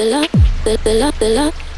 the love, the, love, the love.